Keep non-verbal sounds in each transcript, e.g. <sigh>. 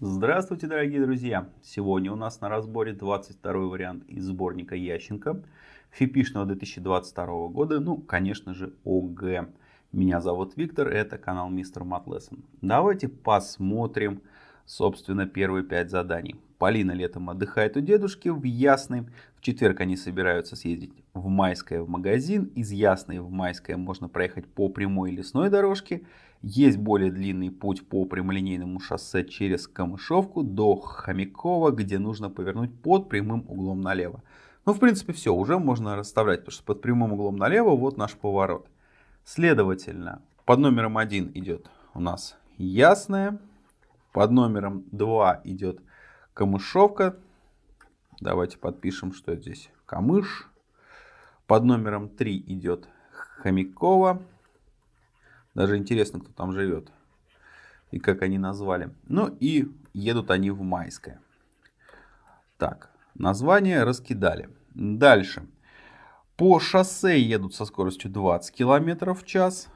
Здравствуйте, дорогие друзья! Сегодня у нас на разборе 22 вариант из сборника Ященко, фипишного 2022 года, ну, конечно же, ОГЭ. Меня зовут Виктор, это канал Мистер Матлессон. Давайте посмотрим, собственно, первые пять заданий. Полина летом отдыхает у дедушки в Ясной. В четверг они собираются съездить в Майское в магазин. Из Ясной в Майское можно проехать по прямой лесной дорожке. Есть более длинный путь по прямолинейному шоссе через Камышовку до Хомякова, где нужно повернуть под прямым углом налево. Ну, в принципе, все, уже можно расставлять, потому что под прямым углом налево вот наш поворот. Следовательно, под номером 1 идет у нас Ясное, под номером 2 идет Камышовка. Давайте подпишем, что здесь Камыш. Под номером 3 идет Хомякова. Даже интересно, кто там живет и как они назвали. Ну и едут они в Майское. Так, название раскидали. Дальше. По шоссе едут со скоростью 20 км в час.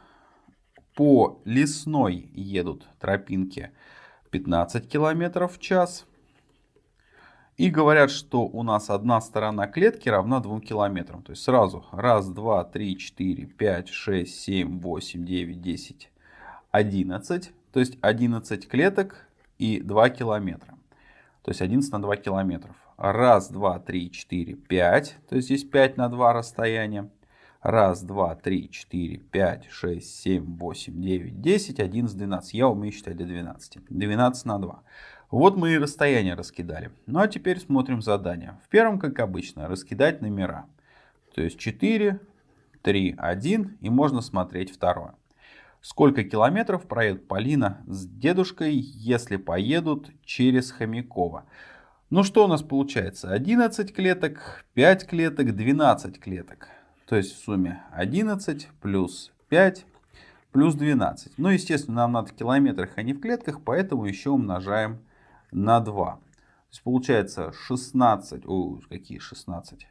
По лесной едут тропинки 15 км в час. И говорят, что у нас одна сторона клетки равна 2 километрам. То есть сразу раз, два, три, четыре, пять, шесть, семь, восемь, девять, десять, одиннадцать. То есть 11 клеток и 2 километра. То есть 11 на 2 километров. Раз, два, три, четыре, пять. То есть здесь 5 на 2 расстояние. Раз, два, три, четыре, пять, шесть, семь, восемь, девять, десять, одиннадцать, двенадцать. Я умею считать до 12. 12 на 2. Вот мы и расстояние раскидали. Ну а теперь смотрим задание. В первом, как обычно, раскидать номера. То есть 4, 3, 1 и можно смотреть второе. Сколько километров проедет Полина с дедушкой, если поедут через Хомякова? Ну что у нас получается? 11 клеток, 5 клеток, 12 клеток. То есть в сумме 11 плюс 5 плюс 12. Ну естественно нам надо в километрах, а не в клетках, поэтому еще умножаем на 2. То есть получается 16, о, какие 16?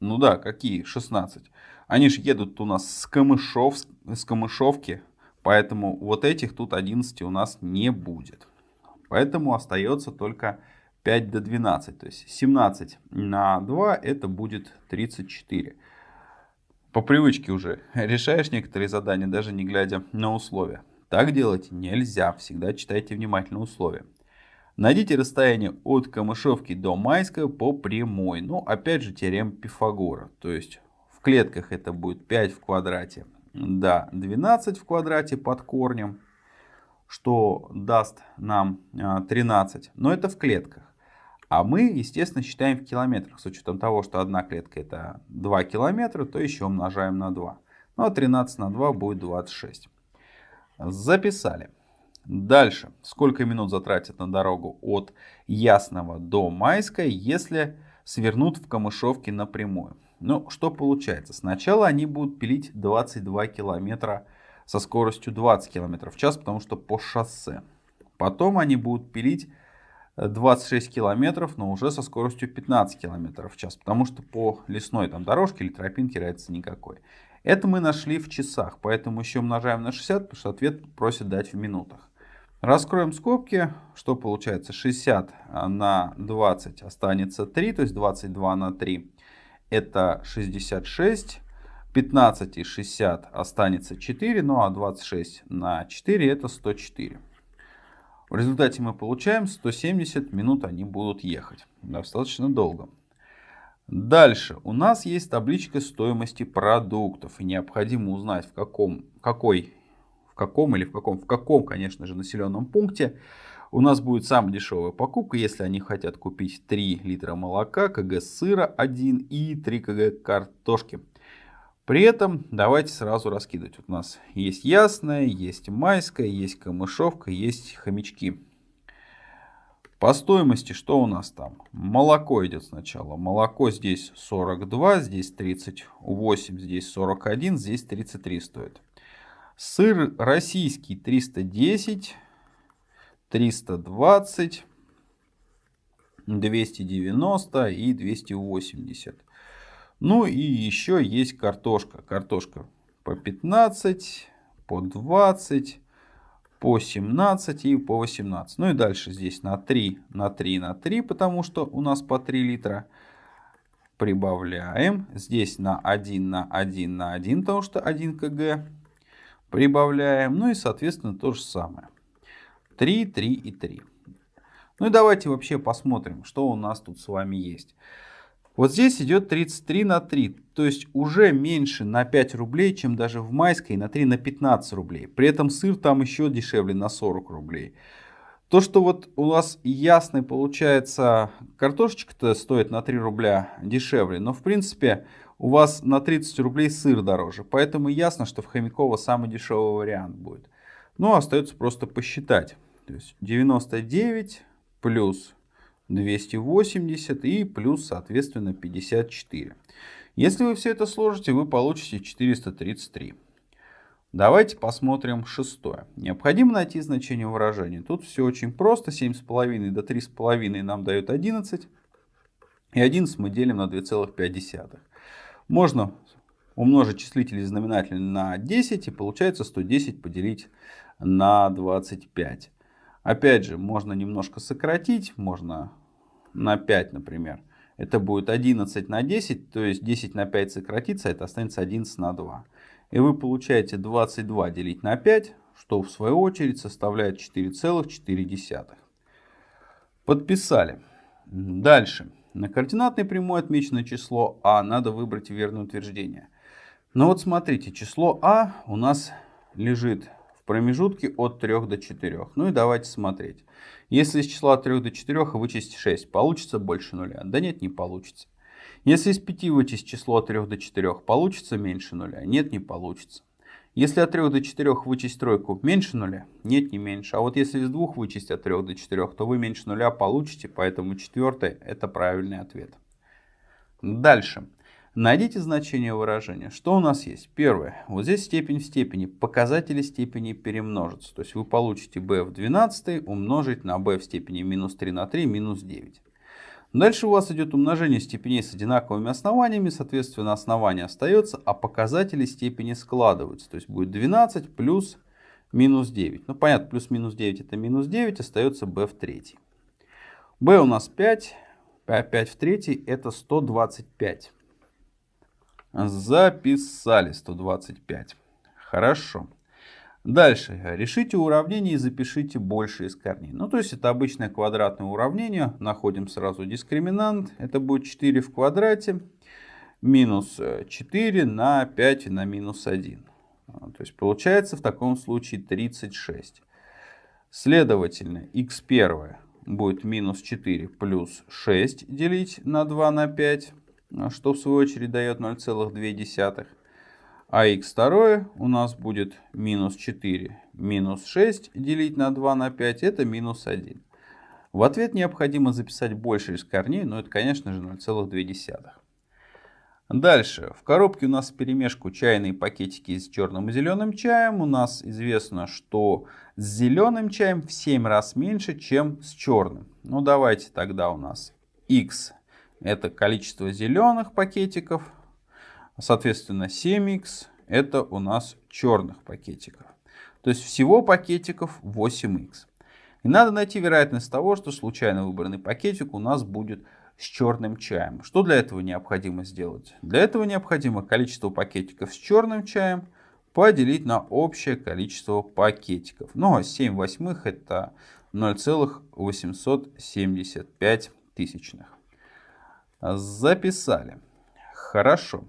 Ну да, какие 16? Они же едут у нас с, Камышов, с Камышовки, поэтому вот этих тут 11 у нас не будет. Поэтому остается только 5 до 12, то есть 17 на 2 это будет 34. По привычке уже <laughs> решаешь некоторые задания, даже не глядя на условия. Так делать нельзя, всегда читайте внимательно условия. Найдите расстояние от Камышовки до Майска по прямой. Ну, опять же, теорема Пифагора. То есть, в клетках это будет 5 в квадрате до 12 в квадрате под корнем, что даст нам 13. А, Но это в клетках. А мы, естественно, считаем в километрах. С учетом того, что одна клетка это 2 километра, то еще умножаем на 2. Ну, а 13 на 2 будет 26. Записали. Дальше. Сколько минут затратят на дорогу от Ясного до Майска, если свернут в Камышовке напрямую? Ну, что получается? Сначала они будут пилить 22 километра со скоростью 20 километров в час, потому что по шоссе. Потом они будут пилить 26 километров, но уже со скоростью 15 километров в час, потому что по лесной там дорожке или тропинке разницы никакой. Это мы нашли в часах, поэтому еще умножаем на 60, потому что ответ просит дать в минутах. Раскроем скобки, что получается 60 на 20 останется 3, то есть 22 на 3 это 66. 15 и 60 останется 4, ну а 26 на 4 это 104. В результате мы получаем 170 минут они будут ехать. Достаточно долго. Дальше у нас есть табличка стоимости продуктов. И необходимо узнать в каком, какой, в каком или в каком, в каком, конечно же, населенном пункте у нас будет самая дешевая покупка, если они хотят купить 3 литра молока, кг сыра 1 и 3 кг картошки. При этом давайте сразу раскидывать. Вот у нас есть ясная, есть майская, есть камышовка, есть хомячки. По стоимости что у нас там? Молоко идет сначала. Молоко здесь 42, здесь 38, здесь 41, здесь 33 стоит. Сыр российский 310, 320, 290 и 280. Ну и еще есть картошка. Картошка по 15, по 20, по 17 и по 18. Ну и дальше здесь на 3, на 3, на 3, потому что у нас по 3 литра. Прибавляем. Здесь на 1, на 1, на 1, потому что 1 кг. Прибавляем. Ну и соответственно то же самое. 3, 3 и 3. Ну и давайте вообще посмотрим, что у нас тут с вами есть. Вот здесь идет 33 на 3, то есть уже меньше на 5 рублей, чем даже в майской на 3 на 15 рублей. При этом сыр там еще дешевле на 40 рублей. То, что вот у нас ясный получается, картошечка-то стоит на 3 рубля дешевле, но в принципе у вас на 30 рублей сыр дороже. Поэтому ясно, что в Хомяково самый дешевый вариант будет. Ну, остается просто посчитать. То есть 99 плюс 280 и плюс, соответственно, 54. Если вы все это сложите, вы получите 433. Давайте посмотрим шестое. Необходимо найти значение выражения. Тут все очень просто. 7,5 до 3,5 нам дают 11. И 11 мы делим на 2,5. Можно умножить числитель и знаменатель на 10. И получается 110 поделить на 25. Опять же, можно немножко сократить, можно на 5, например. Это будет 11 на 10, то есть 10 на 5 сократится, это останется 11 на 2. И вы получаете 22 делить на 5, что в свою очередь составляет 4,4. Подписали. Дальше. На координатной прямой отмечено число А, надо выбрать верное утверждение. Но вот смотрите, число А у нас лежит промежутке от 3 до 4. Ну и давайте смотреть. Если из числа от 3 до 4 вычесть 6, получится больше нуля? Да нет, не получится. Если из 5 вычесть число от 3 до 4, получится меньше нуля? Нет, не получится. Если от 3 до 4 вычесть тройку меньше нуля? Нет, не меньше. А вот если из 2 вычесть от 3 до 4, то вы меньше нуля получите, поэтому четвертый это правильный ответ. Дальше. Найдите значение выражения. Что у нас есть? Первое. Вот здесь степень в степени. Показатели степени перемножатся. То есть вы получите b в 12 умножить на b в степени минус 3 на 3 минус 9. Дальше у вас идет умножение степеней с одинаковыми основаниями. Соответственно, основание остается, а показатели степени складываются. То есть будет 12 плюс минус 9. Ну понятно, плюс минус 9 это минус 9, остается b в третьей. b у нас 5, 5 в третьей это 125. Записали 125. Хорошо. Дальше. Решите уравнение и запишите больше из корней. Ну, то есть это обычное квадратное уравнение. Находим сразу дискриминант. Это будет 4 в квадрате минус 4 на 5 на минус 1. То есть получается в таком случае 36. Следовательно, x1 будет минус 4 плюс 6 делить на 2 на 5 что в свою очередь дает 0,2. А x2 у нас будет минус 4 минус 6 делить на 2 на 5, это минус 1. В ответ необходимо записать больше из корней, но это, конечно же, 0,2. Дальше. В коробке у нас перемешку чайные пакетики с черным и зеленым чаем. У нас известно, что с зеленым чаем в 7 раз меньше, чем с черным. Ну давайте тогда у нас x это количество зеленых пакетиков. Соответственно, 7х это у нас черных пакетиков. То есть всего пакетиков 8х. И надо найти вероятность того, что случайно выбранный пакетик у нас будет с черным чаем. Что для этого необходимо сделать? Для этого необходимо количество пакетиков с черным чаем поделить на общее количество пакетиков. Ну а 7 восьмых это 0,875 тысячных. Записали. Хорошо.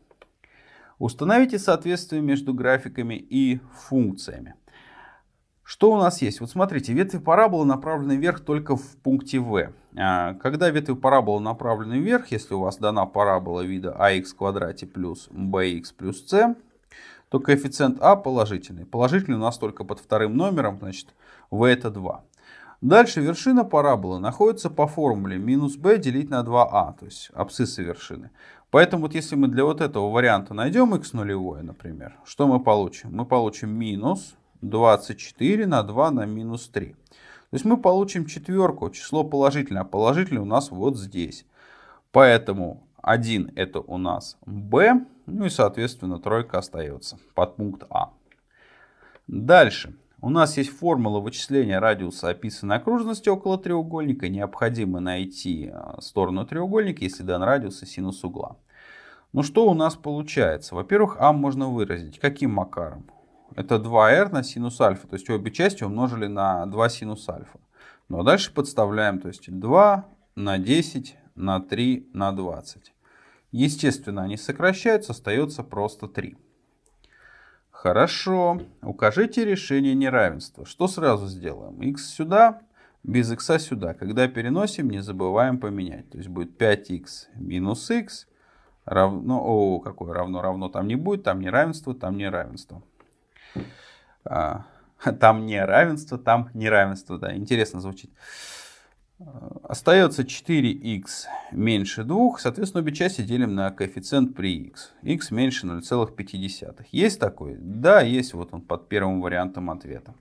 Установите соответствие между графиками и функциями. Что у нас есть? Вот смотрите, ветви параболы направлены вверх только в пункте v. А, когда ветви параболы направлены вверх, если у вас дана парабола вида ax квадрате плюс bx плюс c, то коэффициент а положительный. Положительный у нас только под вторым номером, значит v это 2. Дальше вершина параболы находится по формуле минус b делить на 2a, а, то есть абсцисса вершины. Поэтому вот если мы для вот этого варианта найдем x нулевое, например, что мы получим? Мы получим минус 24 на 2 на минус 3. То есть мы получим четверку, число положительное, а положительное у нас вот здесь. Поэтому 1 это у нас b, ну и соответственно тройка остается под пункт А. Дальше. У нас есть формула вычисления радиуса описанной окружности около треугольника. Необходимо найти а, сторону треугольника, если дан радиус и синус угла. Ну что у нас получается? Во-первых, а можно выразить. Каким макаром? Это 2r на синус альфа. То есть обе части умножили на 2 синус альфа. Ну а дальше подставляем. То есть 2 на 10 на 3 на 20. Естественно, они сокращаются, остается просто 3. Хорошо. Укажите решение неравенства. Что сразу сделаем? x сюда, без x сюда. Когда переносим, не забываем поменять. То есть будет 5x минус x равно... О, какое равно? Равно там не будет, там неравенство, там неравенство. А, <laughs> там неравенство, там неравенство. Да, интересно звучит. Остается 4х меньше 2, соответственно, обе части делим на коэффициент при х. х меньше 0,5. Есть такой? Да, есть. Вот он под первым вариантом ответа.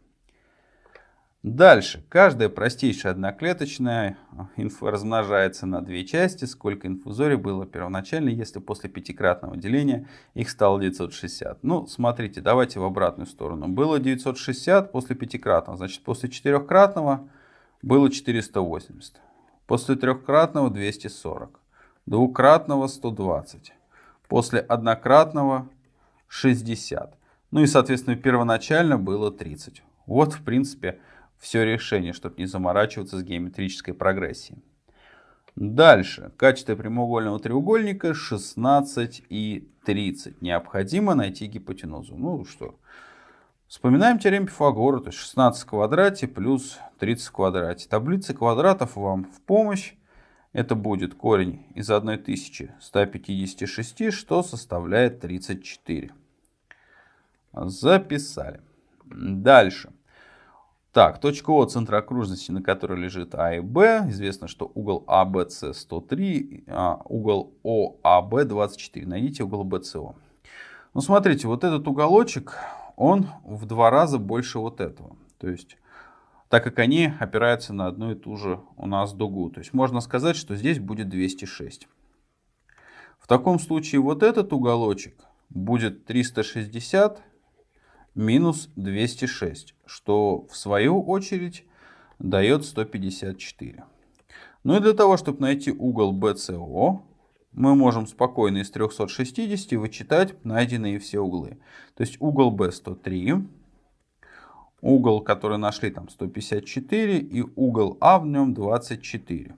Дальше. Каждая простейшая одноклеточная инфа размножается на две части. Сколько инфузорий было первоначально, если после пятикратного деления их стало 960. Ну, смотрите, давайте в обратную сторону. Было 960 после пятикратного, значит, после четырехкратного было 480. После трехкратного 240. Двукратного 120. После однократного 60. Ну и, соответственно, первоначально было 30. Вот, в принципе, все решение, чтобы не заморачиваться с геометрической прогрессией. Дальше. Качество прямоугольного треугольника 16 и 30. Необходимо найти гипотенузу. Ну что, Вспоминаем теорему Пифагора, то есть 16 в квадрате плюс 30 в квадрате. Таблица квадратов вам в помощь. Это будет корень из 1156, что составляет 34. Записали. Дальше. Так, точка О центра окружности, на которой лежит А и Б. Известно, что угол АБС 103, а угол ОАБ 24. Найдите угол БЦО. Ну, смотрите, вот этот уголочек, он в два раза больше вот этого. То есть, так как они опираются на одну и ту же у нас дугу. То есть, можно сказать, что здесь будет 206. В таком случае вот этот уголочек будет 360 минус 206, что в свою очередь дает 154. Ну и для того, чтобы найти угол BCO, мы можем спокойно из 360 вычитать найденные все углы. То есть угол B 103, угол, который нашли там 154 и угол А в нем 24.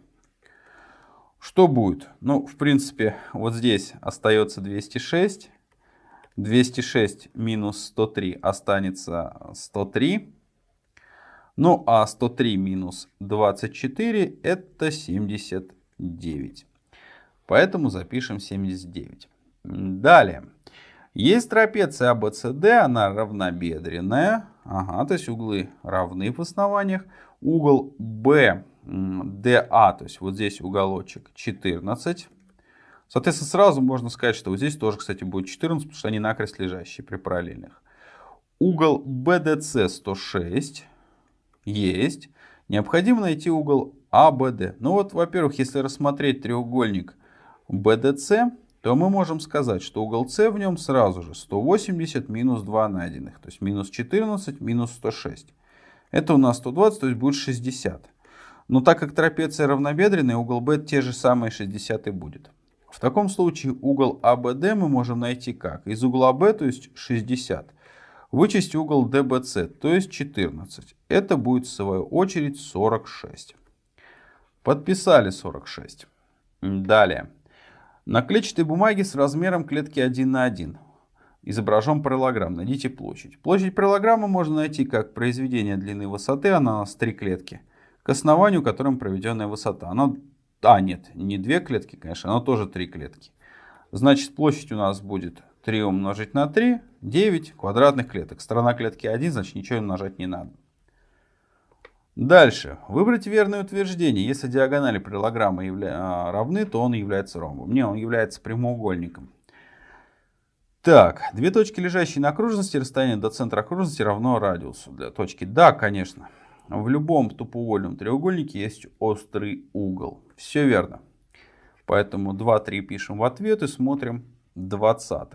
Что будет? Ну, в принципе, вот здесь остается 206. 206 минус 103 останется 103. Ну, а 103 минус 24 это 79. Поэтому запишем 79. Далее. Есть трапеция ABCD, а она равнобедренная. Ага, то есть углы равны в основаниях. Угол BDA, то есть вот здесь уголочек 14. Соответственно, сразу можно сказать, что вот здесь тоже, кстати, будет 14, потому что они накрест лежащие при параллельных. Угол BDC 106 есть. Необходимо найти угол ABD. Ну вот, во-первых, если рассмотреть треугольник BDC, то мы можем сказать, что угол С в нем сразу же 180 минус 2 найденных, то есть минус 14 минус 106. Это у нас 120, то есть будет 60. Но так как трапеция равнобедренная, угол B те же самые 60 и будет. В таком случае угол ABD мы можем найти как? Из угла B, то есть 60, вычесть угол DBC, то есть 14. Это будет в свою очередь 46. Подписали 46. Далее. На клетчатой бумаге с размером клетки 1 на 1 изображен параллограмм. Найдите площадь. Площадь параллограмма можно найти как произведение длины высоты, она у нас 3 клетки, к основанию которым проведенная высота. Она, а, нет, не 2 клетки, конечно, она тоже 3 клетки. Значит, площадь у нас будет 3 умножить на 3, 9 квадратных клеток. Сторона клетки 1, значит ничего умножать не надо. Дальше. Выбрать верное утверждение. Если диагонали параллограмма явля... А, равны, то он является ромбом. Не, он является прямоугольником. Так, две точки, лежащие на окружности, расстояние до центра окружности равно радиусу для точки. Да, конечно. В любом тупоугольном треугольнике есть острый угол. Все верно. Поэтому 2, 3 пишем в ответ и смотрим 20.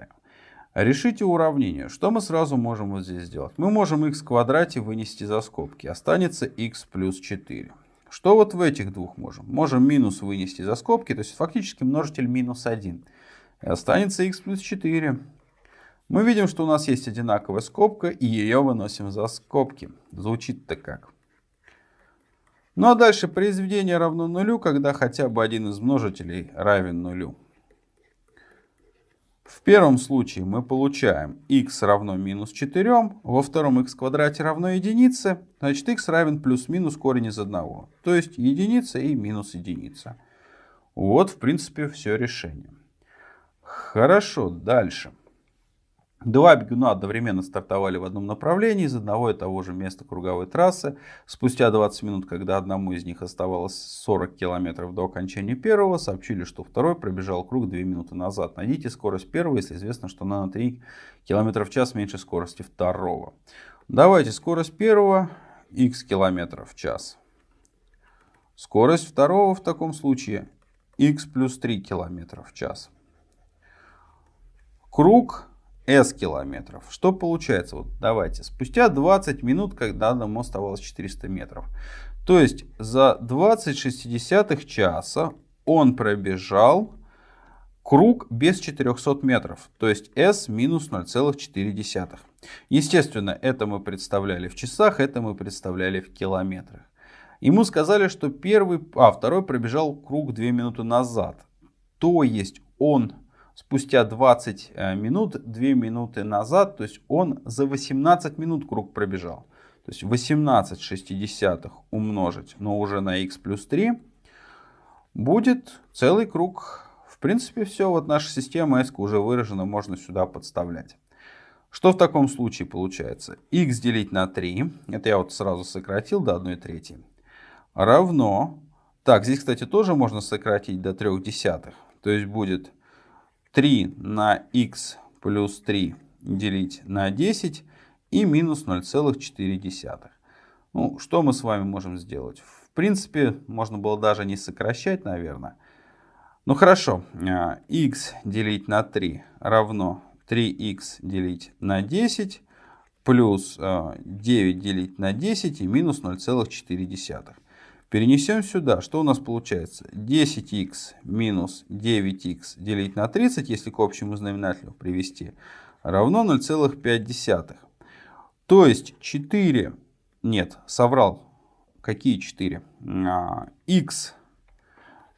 Решите уравнение. Что мы сразу можем вот здесь сделать? Мы можем x в квадрате вынести за скобки. Останется x плюс 4. Что вот в этих двух можем? Можем минус вынести за скобки, то есть фактически множитель минус 1. И останется x плюс 4. Мы видим, что у нас есть одинаковая скобка, и ее выносим за скобки. Звучит-то как? Ну а дальше произведение равно нулю, когда хотя бы один из множителей равен нулю. В первом случае мы получаем x равно минус 4, во втором x квадрате равно единице, значит x равен плюс-минус корень из 1. То есть единица и минус единица. Вот в принципе все решение. Хорошо, дальше. Два бегуна одновременно стартовали в одном направлении из одного и того же места круговой трассы. Спустя 20 минут, когда одному из них оставалось 40 километров до окончания первого, сообщили, что второй пробежал круг 2 минуты назад. Найдите скорость первого, если известно, что она на 3 км в час меньше скорости второго. Давайте скорость первого x км в час. Скорость второго в таком случае x плюс 3 км в час. Круг S километров. Что получается? Вот давайте. Спустя 20 минут, когда одному оставалось 400 метров. То есть за 20 шестидесятых часа он пробежал круг без 400 метров. То есть S минус 0,4. Естественно, это мы представляли в часах, это мы представляли в километрах. Ему сказали, что первый, а второй пробежал круг 2 минуты назад. То есть он спустя 20 э, минут, 2 минуты назад, то есть он за 18 минут круг пробежал. То есть 18 шестидесятых умножить, но уже на x плюс 3, будет целый круг. В принципе, все, вот наша система S уже выражена, можно сюда подставлять. Что в таком случае получается? x делить на 3, это я вот сразу сократил до 1 трети, равно, так, здесь, кстати, тоже можно сократить до 3 десятых, то есть будет 3 на x плюс 3 делить на 10 и минус 0,4. Ну, что мы с вами можем сделать? В принципе, можно было даже не сокращать, наверное. Ну хорошо, x а, делить на 3 равно 3x делить на 10 плюс 9 а, делить на 10 и минус 0,4. Перенесем сюда. Что у нас получается? 10х минус 9х делить на 30, если к общему знаменателю привести, равно 0,5. То есть 4, нет, соврал. Какие 4? х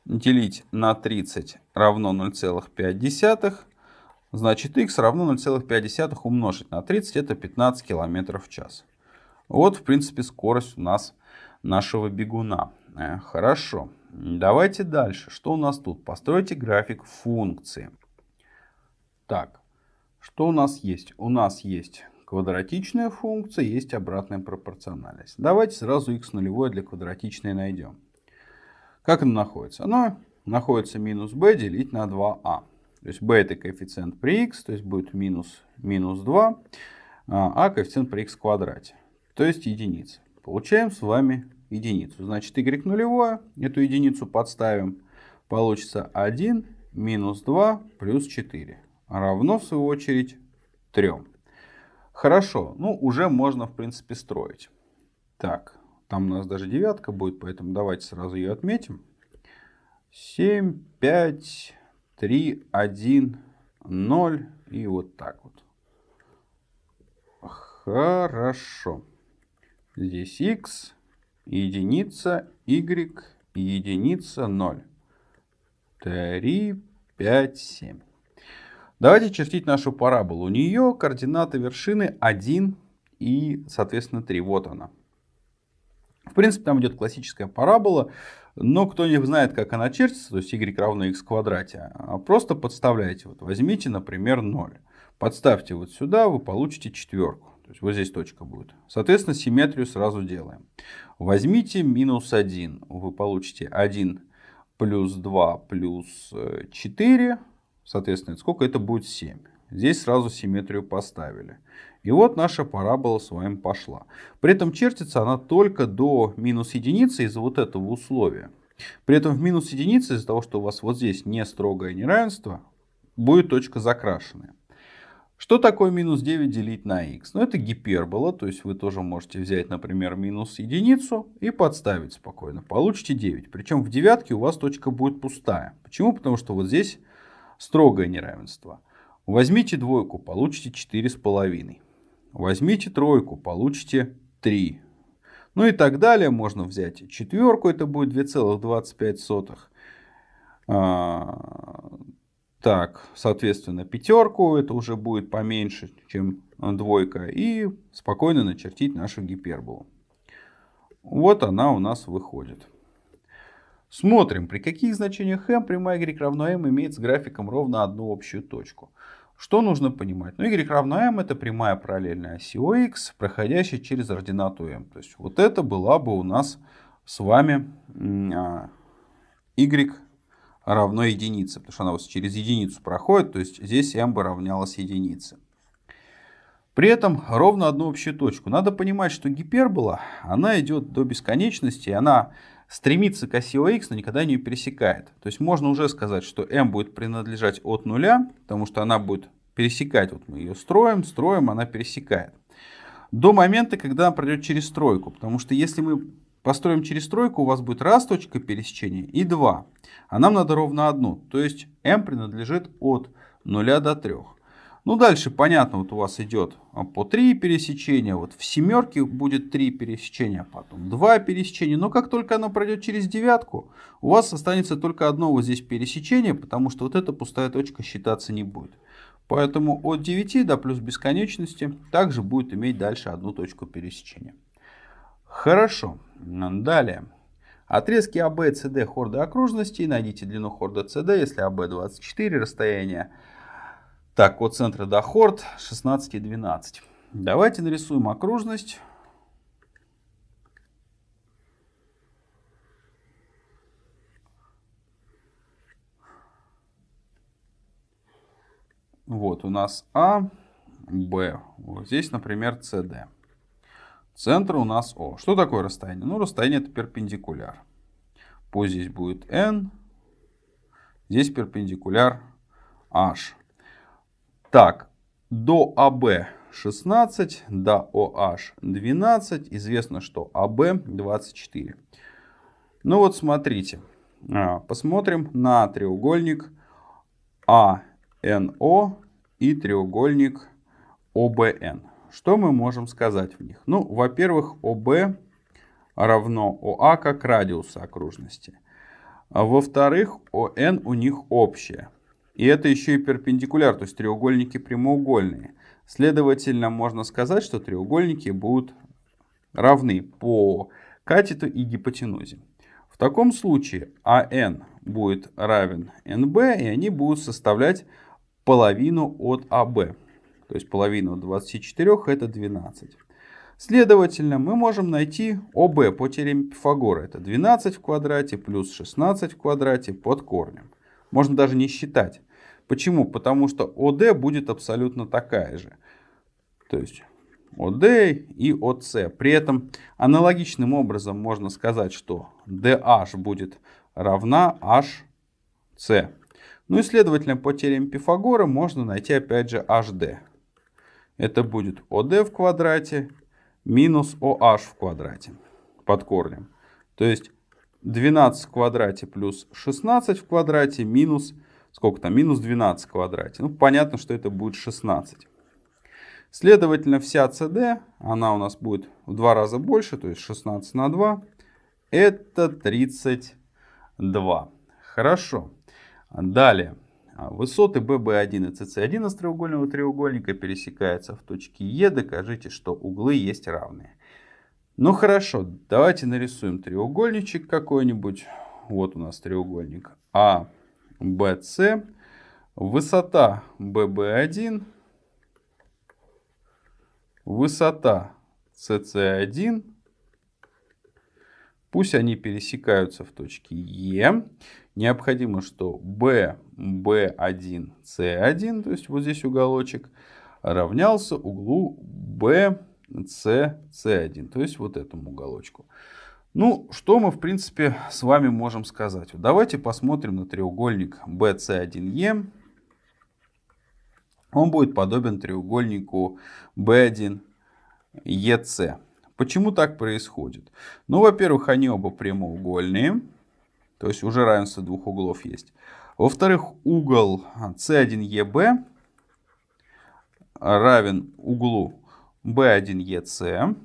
делить на 30 равно 0,5. Значит, х равно 0,5 умножить на 30, это 15 км в час. Вот, в принципе, скорость у нас нашего бегуна. Э, хорошо. Давайте дальше. Что у нас тут? Постройте график функции. Так, что у нас есть? У нас есть квадратичная функция, есть обратная пропорциональность. Давайте сразу x нулевое для квадратичной найдем. Как оно находится? Оно находится минус b делить на 2a. А. То есть b это коэффициент при x, то есть будет минус, минус 2, а, а коэффициент при x в квадрате, то есть единица. Получаем с вами единицу. Значит, y нулевое, эту единицу подставим. Получится 1 минус 2 плюс 4. Равно, в свою очередь, 3. Хорошо, ну уже можно, в принципе, строить. Так, там у нас даже девятка будет, поэтому давайте сразу ее отметим. 7, 5, 3, 1, 0 и вот так вот. Хорошо. Здесь x, единица, y, единица, 0. 3, 5, 7. Давайте чертить нашу параболу. У нее координаты вершины 1 и, соответственно, 3. Вот она. В принципе, там идет классическая парабола, но кто не знает, как она чертится, то есть y равно x в квадрате, а просто подставляйте. Вот возьмите, например, 0. Подставьте вот сюда, вы получите четверку. То есть вот здесь точка будет. Соответственно, симметрию сразу делаем. Возьмите минус 1. Вы получите 1 плюс 2 плюс 4. Э, Соответственно, сколько это будет 7. Здесь сразу симметрию поставили. И вот наша парабола с вами пошла. При этом чертится она только до минус единицы из-за вот этого условия. При этом в минус единице из-за того, что у вас вот здесь не строгое неравенство, будет точка закрашенная. Что такое минус 9 делить на х? Ну, это гипербола, то есть вы тоже можете взять, например, минус единицу и подставить спокойно. Получите 9. Причем в девятке у вас точка будет пустая. Почему? Потому что вот здесь строгое неравенство. Возьмите двойку, получите 4,5. Возьмите тройку, получите 3. Ну и так далее. Можно взять четверку, это будет 2,25. Так, соответственно, пятерку, это уже будет поменьше, чем двойка. И спокойно начертить нашу гиперболу. Вот она у нас выходит. Смотрим, при каких значениях m прямая y равно m имеет с графиком ровно одну общую точку. Что нужно понимать? Ну, y равно m это прямая параллельная оси ОХ, проходящая через ординату m. То есть вот это была бы у нас с вами а, y равно единице, потому что она вот через единицу проходит, то есть здесь m бы равнялась единице. При этом ровно одну общую точку. Надо понимать, что гипербола, она идет до бесконечности, она стремится к оси ОХ, но никогда не пересекает. То есть можно уже сказать, что m будет принадлежать от нуля, потому что она будет пересекать. Вот мы ее строим, строим, она пересекает. До момента, когда она пройдет через стройку. Потому что если мы построим через тройку, у вас будет раз точка пересечения и два. А нам надо ровно одну. То есть m принадлежит от 0 до 3. Ну дальше понятно, вот у вас идет по 3 пересечения, вот в семерке будет 3 пересечения, потом 2 пересечения. Но как только оно пройдет через девятку, у вас останется только одно вот здесь пересечение, потому что вот эта пустая точка считаться не будет. Поэтому от 9 до плюс бесконечности также будет иметь дальше одну точку пересечения. Хорошо. Далее. Отрезки АБ и СД хорда окружности. Найдите длину хорда СД, если АБ 24, расстояние так, от центра до хорд 16 и 12. Давайте нарисуем окружность. Вот у нас А, Б. Вот здесь, например, СД. Центр у нас О. Что такое расстояние? Ну, расстояние это перпендикуляр. Пусть здесь будет N. Здесь перпендикуляр H. Так, до АБ 16, до OH 12. Известно, что АБ 24. Ну вот смотрите. А, посмотрим на треугольник АНО и треугольник ОБН. Что мы можем сказать в них? Ну, во-первых, ОБ равно ОА как радиус окружности. А во-вторых, ОН у них общее. И это еще и перпендикуляр, то есть треугольники прямоугольные. Следовательно, можно сказать, что треугольники будут равны по катету и гипотенузе. В таком случае АН будет равен НБ, и они будут составлять половину от АБ. То есть половина от 24 это 12. Следовательно, мы можем найти ОБ по теореме Пифагора. Это 12 в квадрате плюс 16 в квадрате под корнем. Можно даже не считать. Почему? Потому что ОД будет абсолютно такая же. То есть ОД и ОС. При этом аналогичным образом можно сказать, что DH будет равна HC. Ну и следовательно по теореме Пифагора можно найти опять же HD. Это будет ОД в квадрате минус OH в квадрате под корнем. То есть 12 в квадрате плюс 16 в квадрате минус, сколько там, минус 12 в квадрате. Ну, понятно, что это будет 16. Следовательно, вся CD, она у нас будет в два раза больше, то есть 16 на 2, это 32. Хорошо. Далее. А, высоты BB1 и CC1 из треугольного треугольника пересекаются в точке Е. Докажите, что углы есть равные. Ну хорошо, давайте нарисуем треугольничек какой-нибудь. Вот у нас треугольник А, Б, С. Высота BB1, высота CC1. Пусть они пересекаются в точке Е необходимо, что b, b1, c1, то есть вот здесь уголочек, равнялся углу b, c, c1, то есть вот этому уголочку. Ну, что мы, в принципе, с вами можем сказать? Давайте посмотрим на треугольник BC1E. он будет подобен треугольнику B1 EC. Почему так происходит? Ну, во-первых, они оба прямоугольные, то есть уже равенство двух углов есть. Во-вторых, угол C1EB равен углу B1EC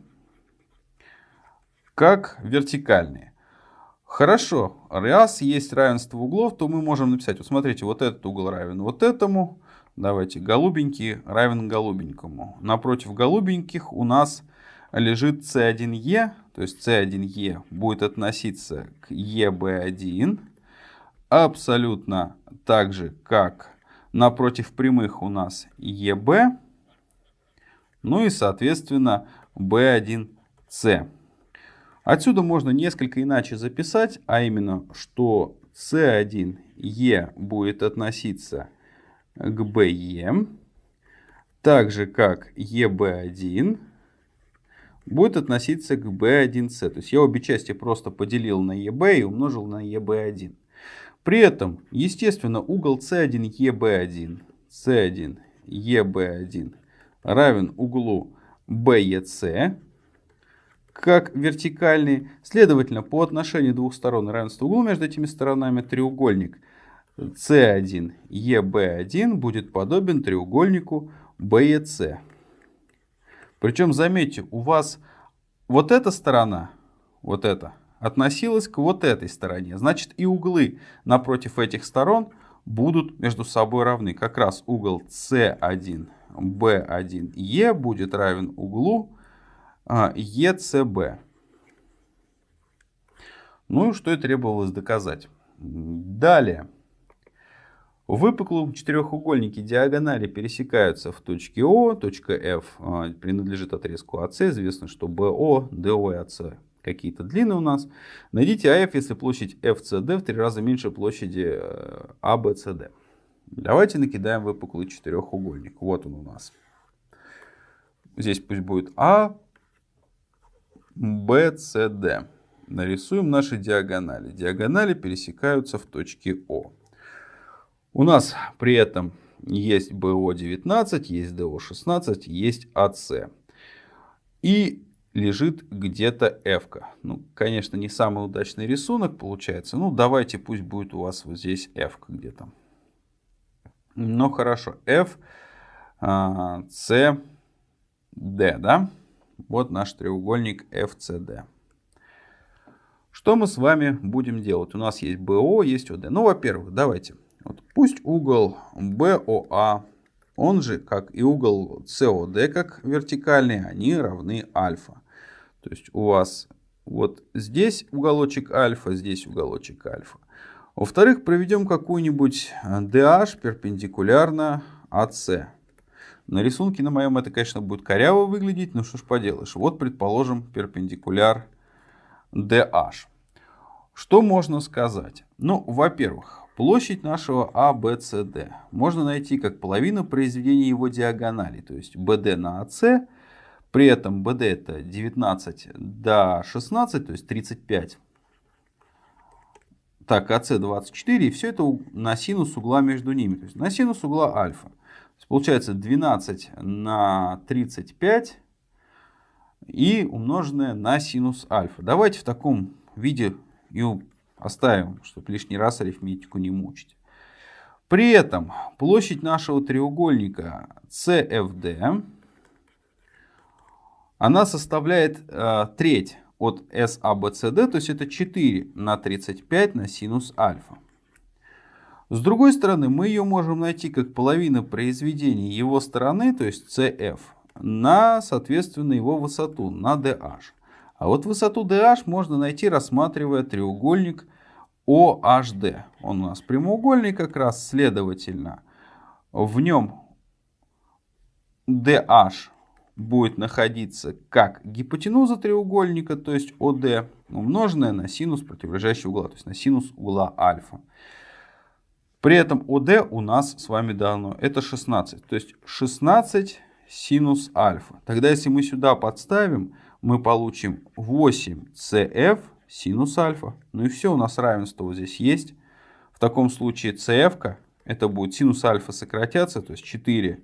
как вертикальные. Хорошо, раз есть равенство углов, то мы можем написать, вот смотрите, вот этот угол равен вот этому, давайте голубенький равен голубенькому. Напротив голубеньких у нас лежит C1E, то есть C1E будет относиться к EB1 абсолютно так же, как напротив прямых у нас EB, ну и соответственно B1C. Отсюда можно несколько иначе записать, а именно, что C1E будет относиться к BE, так же как EB1 будет относиться к B1C. То есть я обе части просто поделил на EB и умножил на EB1. При этом, естественно, угол C1EB1, C1EB1 равен углу BEC, как вертикальный. Следовательно, по отношению двух сторон равенства угла между этими сторонами треугольник C1 EB1 будет подобен треугольнику BEC. Причем, заметьте, у вас вот эта сторона, вот эта, относилась к вот этой стороне. Значит, и углы напротив этих сторон будут между собой равны. Как раз угол C1, B1, E будет равен углу ECB. Ну и что и требовалось доказать. Далее. В выпуклом четырехугольнике диагонали пересекаются в точке О, точка F а, принадлежит отрезку АС, известно, что БО, ДО и АС какие-то длины у нас. Найдите АФ, если площадь FCD в три раза меньше площади ABCD. Э, Давайте накидаем выпуклый четырехугольник. Вот он у нас. Здесь пусть будет А, BCD. Нарисуем наши диагонали. Диагонали пересекаются в точке О. У нас при этом есть BO19, есть DO16, есть AC. И лежит где-то F. -ка. Ну, конечно, не самый удачный рисунок получается. Ну, давайте пусть будет у вас вот здесь F где-то. Ну, хорошо. F, C, D, да? Вот наш треугольник FCD. Что мы с вами будем делать? У нас есть BO, есть OD. Ну, во-первых, давайте. Вот пусть угол BOA, он же, как и угол COD, как вертикальный, они равны альфа. То есть у вас вот здесь уголочек альфа, здесь уголочек альфа. Во-вторых, проведем какую-нибудь DH перпендикулярно AC. На рисунке на моем это, конечно, будет коряво выглядеть, но что ж поделаешь. Вот, предположим, перпендикуляр DH. Что можно сказать? Ну, во-первых, площадь нашего ABCD а, можно найти как половину произведения его диагонали, то есть BD на AC. При этом BD это 19 до 16, то есть 35. Так, AC 24, и все это на синус угла между ними, то есть на синус угла альфа. Получается 12 на 35 и умноженное на синус альфа. Давайте в таком виде и оставим, чтобы лишний раз арифметику не мучить. При этом площадь нашего треугольника CFD, она составляет э, треть от SABCD, то есть это 4 на 35 на синус альфа. С другой стороны, мы ее можем найти как половина произведения его стороны, то есть CF, на, соответственно, его высоту, на DH. А вот высоту DH можно найти, рассматривая треугольник OHD. Он у нас прямоугольный как раз, следовательно, в нем DH будет находиться как гипотенуза треугольника, то есть OD, умноженная на синус противоположащего угла, то есть на синус угла альфа. При этом ОД у нас с вами дано это 16. То есть 16 синус альфа. Тогда если мы сюда подставим, мы получим 8CF синус альфа. Ну и все, у нас равенство вот здесь есть. В таком случае CF это будет синус альфа сократятся, то есть 4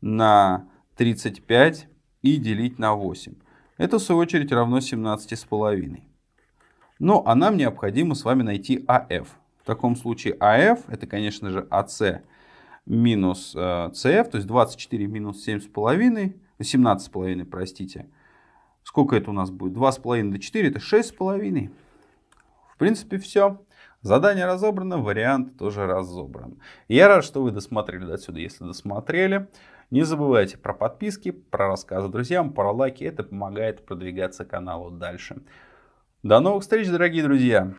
на 35 и делить на 8. Это, в свою очередь, равно 17,5. Но а нам необходимо с вами найти АФ. В таком случае АФ, это, конечно же, АС минус CF, э, то есть 24 минус 7,5, 17,5, простите. Сколько это у нас будет? 2,5 до 4, это 6,5. В принципе, все. Задание разобрано, вариант тоже разобран. Я рад, что вы досмотрели до сюда, если досмотрели. Не забывайте про подписки, про рассказы друзьям, про лайки. Это помогает продвигаться каналу дальше. До новых встреч, дорогие друзья!